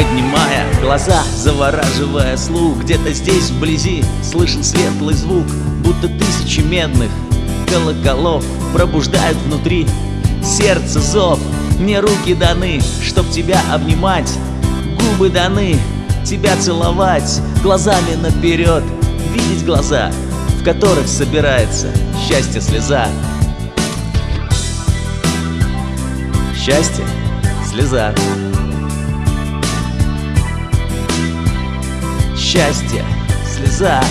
Поднимая глаза, завораживая слух. Где-то здесь вблизи слышен светлый звук Будто тысячи медных колоколов Пробуждают внутри. Сердце зов Мне руки даны, чтоб тебя обнимать. Губы даны, тебя целовать Глазами наперед, видеть глаза В которых собирается счастье слеза. Счастье, слеза Счастье, слеза.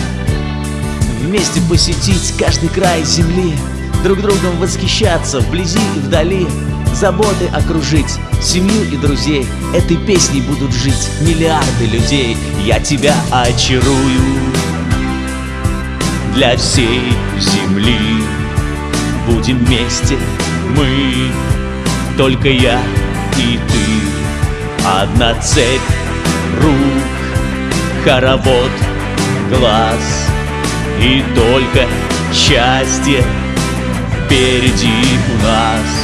Вместе посетить каждый край земли Друг другом восхищаться вблизи и вдали Заботы окружить, семью и друзей. Этой песней будут жить миллиарды людей. Я тебя очарую Для всей земли. Будем вместе мы Только я и ты. Одна цепь рук Хоровод глаз И только счастье впереди у нас.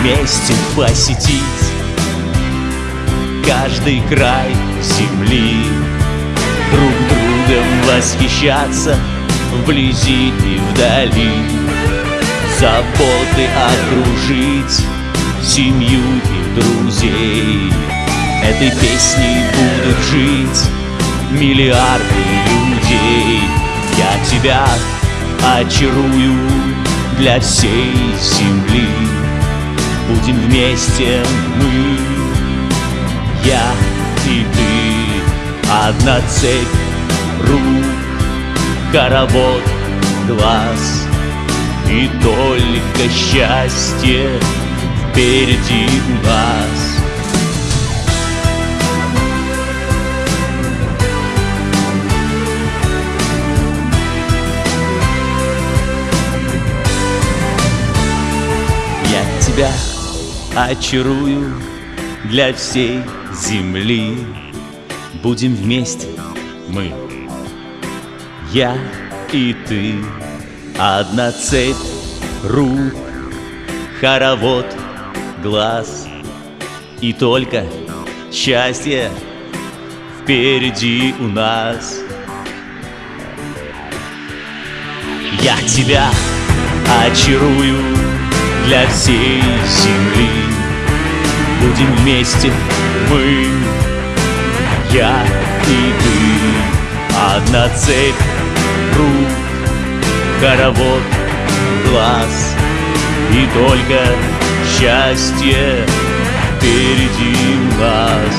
Вместе посетить каждый край земли Друг другом восхищаться вблизи и вдали. Заботы окружить семью и друзей. Этой песней будут жить миллиарды людей. Я тебя очарую для всей земли. Будем вместе мы, я и ты. Одна цепь рук, хоровод глаз. И только счастье впереди нас. Я тебя очарую для всей земли. Будем вместе мы, я и ты. Одна цепь рук, хоровод глаз. И только счастье впереди у нас. Я тебя очарую для всей земли. Будем вместе мы, я и ты. Одна цепь хоровод глаз. И только счастье впереди нас